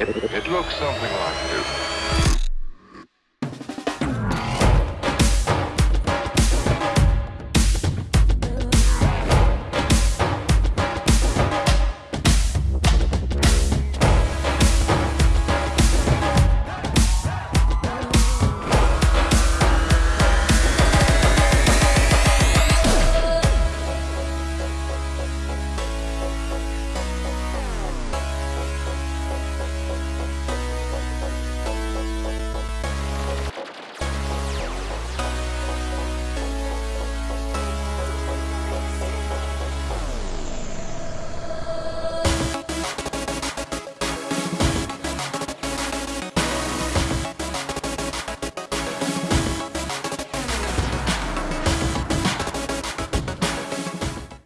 It, it looks something like this.